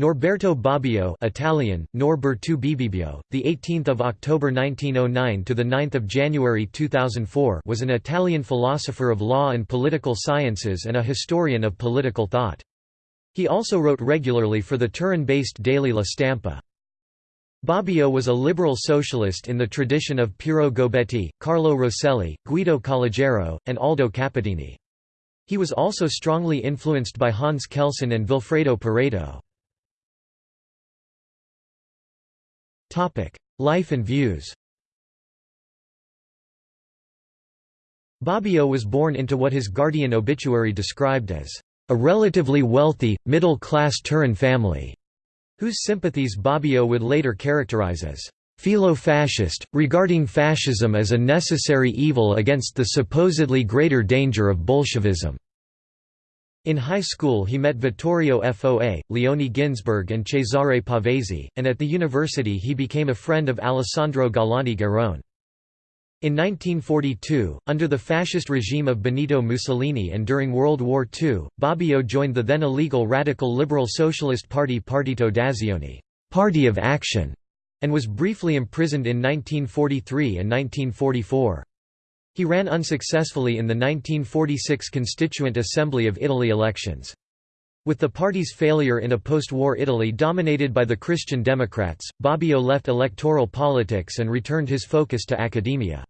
Norberto Bobbio Italian, Norberto Bibibio, the 18th of October 1909 to the 9th of January 2004 was an Italian philosopher of law and political sciences and a historian of political thought. He also wrote regularly for the Turin-based daily La Stampa. Bobbio was a liberal socialist in the tradition of Piero Gobetti, Carlo Rosselli, Guido Calogero, and Aldo Capitini. He was also strongly influenced by Hans Kelsen and Vilfredo Pareto. Life and views Bobbio was born into what his Guardian obituary described as a relatively wealthy, middle-class Turin family, whose sympathies Bobbio would later characterize as philo-fascist, regarding fascism as a necessary evil against the supposedly greater danger of Bolshevism. In high school he met Vittorio Foa, Leone Ginzburg and Cesare Pavese, and at the university he became a friend of Alessandro Galante Garrone. In 1942, under the fascist regime of Benito Mussolini and during World War II, Bobbio joined the then illegal radical liberal socialist party Partito d'Azione Party of Action", and was briefly imprisoned in 1943 and 1944. He ran unsuccessfully in the 1946 Constituent Assembly of Italy elections. With the party's failure in a post-war Italy dominated by the Christian Democrats, Bobbio left electoral politics and returned his focus to academia.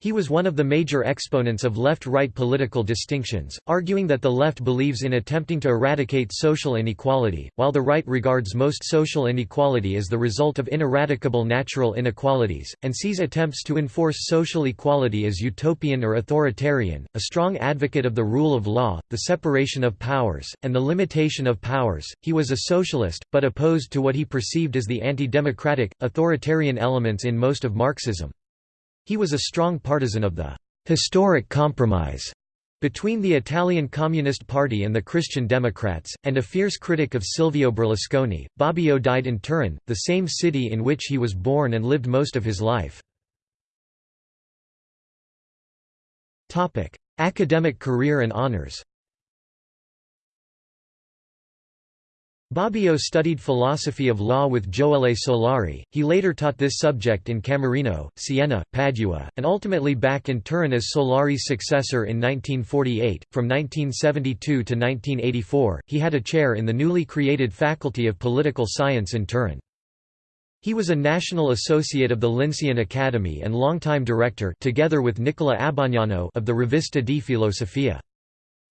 He was one of the major exponents of left-right political distinctions, arguing that the left believes in attempting to eradicate social inequality, while the right regards most social inequality as the result of ineradicable natural inequalities, and sees attempts to enforce social equality as utopian or authoritarian. A strong advocate of the rule of law, the separation of powers, and the limitation of powers, he was a socialist, but opposed to what he perceived as the anti-democratic, authoritarian elements in most of Marxism. He was a strong partisan of the «historic compromise» between the Italian Communist Party and the Christian Democrats, and a fierce critic of Silvio Berlusconi. Bobbio died in Turin, the same city in which he was born and lived most of his life. Academic career and honors Bobbio studied philosophy of law with Gioele Solari, he later taught this subject in Camerino, Siena, Padua, and ultimately back in Turin as Solari's successor in 1948. From 1972 to 1984, he had a chair in the newly created Faculty of Political Science in Turin. He was a National Associate of the Lincean Academy and longtime director together with Nicola Abagnano of the Rivista di Filosofia.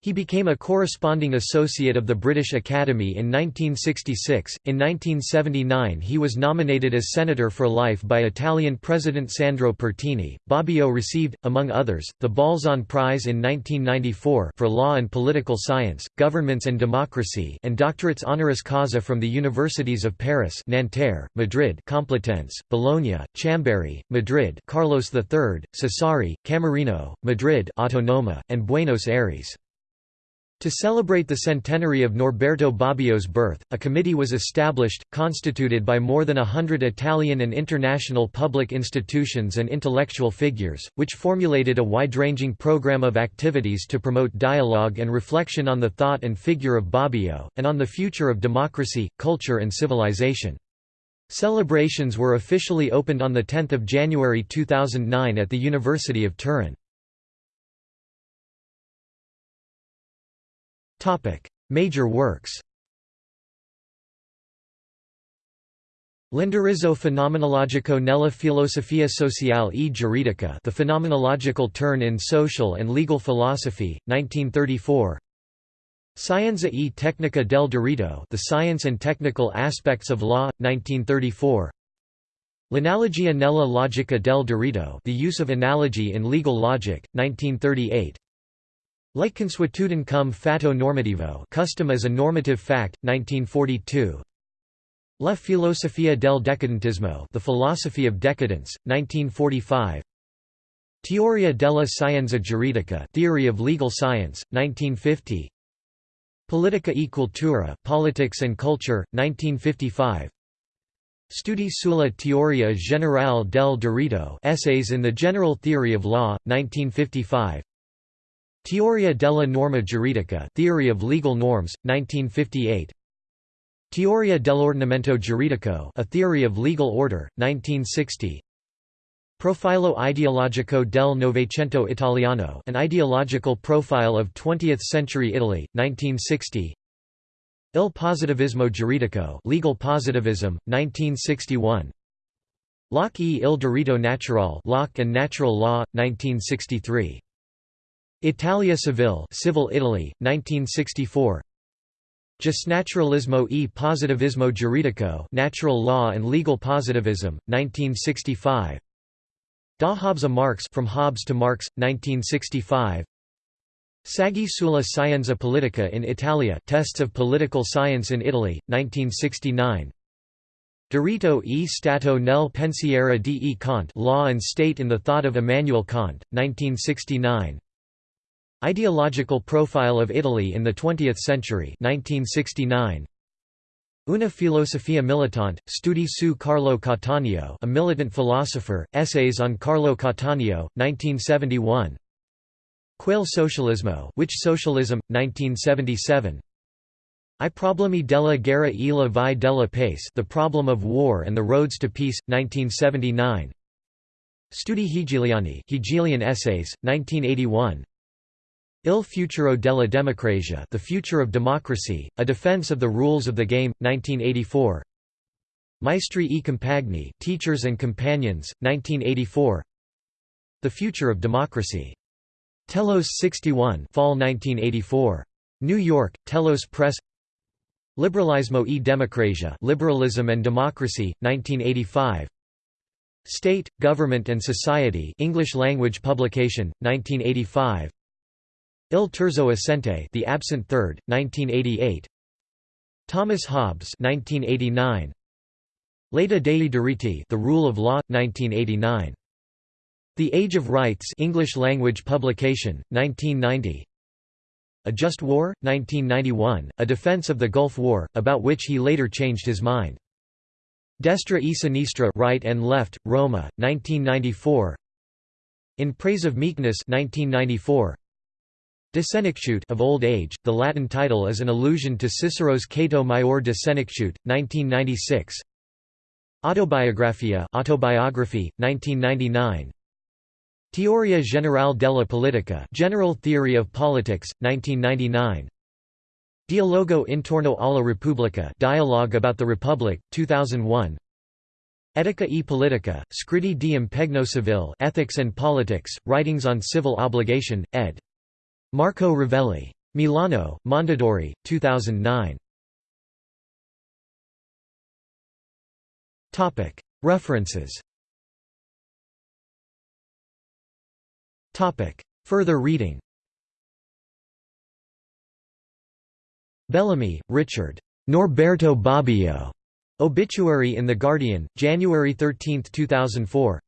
He became a corresponding associate of the British Academy in 1966. In 1979, he was nominated as senator for life by Italian President Sandro Pertini. Bobbio received, among others, the Balzan Prize in 1994 for Law and Political Science, Governments and Democracy, and doctorates honoris causa from the universities of Paris, Nanterre, Madrid, Complutense, Bologna, Chambéry, Madrid, Carlos III, Sassari, Camerino, Madrid, Autonoma, and Buenos Aires. To celebrate the centenary of Norberto Bobbio's birth, a committee was established, constituted by more than a hundred Italian and international public institutions and intellectual figures, which formulated a wide-ranging program of activities to promote dialogue and reflection on the thought and figure of Bobbio, and on the future of democracy, culture and civilization. Celebrations were officially opened on 10 January 2009 at the University of Turin. Major works L'indirizzo fenomenologico nella filosofia sociale e giuridica The Phenomenological Turn in Social and Legal Philosophy, 1934 Scienza e tecnica del diritto The Science and Technical Aspects of Law, 1934 L'analogia nella logica del diritto The Use of Analogy in Legal Logic, 1938 like consuetudine cum fatto normativo custom as a normative fact, 1942 La filosofia del decadentismo The Philosophy of Decadence, 1945 Teoria della scienza giuridica Theory of Legal Science, 1950 Politica e cultura Politics and Culture, 1955 Studi sulla teoria generale del diritto Essays in the General Theory of Law, 1955 Teoria della norma giuridica Theory of Legal Norms, 1958 Teoria dell'ordinamento giuridico A Theory of Legal Order, 1960 Profilo ideologico del Novecento Italiano An Ideological Profile of Twentieth-Century Italy, 1960 Il positivismo giuridico Legal Positivism, 1961 Locke e il diritto naturale Locke and Natural Law, 1963 Italia Civile Civil Italy, 1964 Giusnaturalismo e positivismo giuridico Natural Law and Legal Positivism, 1965 Da Hobbes a Marx From Hobbes to Marx, 1965 Saggi sulla scienza politica in Italia Tests of Political Science in Italy, 1969 Diritto e Stato nel pensiero di E. Kant Law and State in the Thought of Immanuel Kant, 1969 Ideological Profile of Italy in the Twentieth Century. 1969. Una filosofia militante, studi su Carlo Cattaneo a militant philosopher, Essays on Carlo Cattaneo, 1971 Quel socialismo which socialism, 1977 I problemi della guerra e la vie della pace The Problem of War and the Roads to Peace, 1979 Studi Hegeliani Hegelian Essays, 1981 Il futuro della democrazia The Future of Democracy, A Defense of the Rules of the Game, 1984 Maestri e compagni Teachers and Companions, 1984 The Future of Democracy. Telos 61 Fall 1984. New York, Telos Press. Liberalismo e Democrazia Liberalism and Democracy, 1985 State, Government and Society English language publication, 1985 Il terzo assente, The Absent Third, 1988. Thomas Hobbes, 1989. L'età dei diritti, The Rule of Law, 1989. The Age of Rights, English language publication, 1990. A Just War, 1991, a defense of the Gulf War, about which he later changed his mind. Destra e Sinistra, Right and Left, Roma, 1994. In Praise of Meekness, 1994. De Senectute of old age, the Latin title is an allusion to Cicero's Cato Maior de Senectute, 1996. Autobiografia Autobiography, 1999. Teoria generale della politica General Theory of Politics, 1999. Dialogo intorno alla Repubblica Dialogue about the Republic, 2001. Etica e Politica, Scritti di impegno civile Ethics and Politics, Writings on Civil Obligation, ed. Marco Rovelli. Milano, Mondadori, 2009. References Further reading Bellamy, Richard. Norberto Bobbio. Obituary in The Guardian, January 13, 2004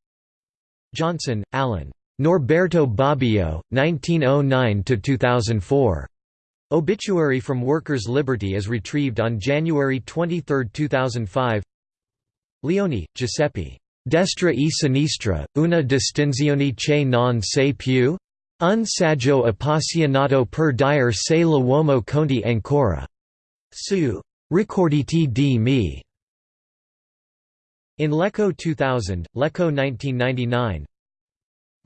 Johnson, Alan. Norberto Bobbio, 1909–2004. Obituary from Workers' Liberty is retrieved on January 23, 2005 Leoni, Giuseppe. Destra e sinistra, una distinzione che non sei più? Un saggio appassionato per dire se l'uomo conti ancora. Su. Ricorditi di me. In Lecco 2000, Lecco 1999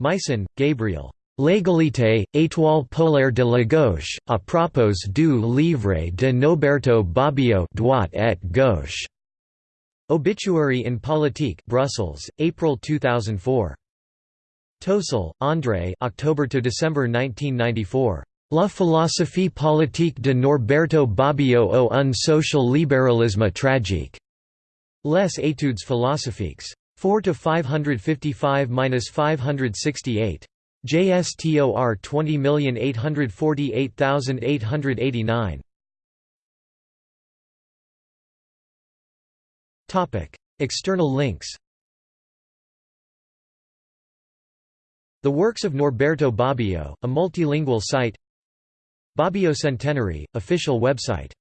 Meisen, Gabriel. L'égalité, étoile polaire de la gauche, à propos du livre de Noberto Bobbio droite et gauche. Obituary in Politique Brussels, April 2004. Tosel, André October to December 1994. La philosophie politique de Norberto Bobbio au un social libéralisme tragique. Les études philosophiques. 4 to 555-568. JSTOR 20848889. Topic: External links. The Works of Norberto Bobbio, a multilingual site. Bobbio Centenary, official website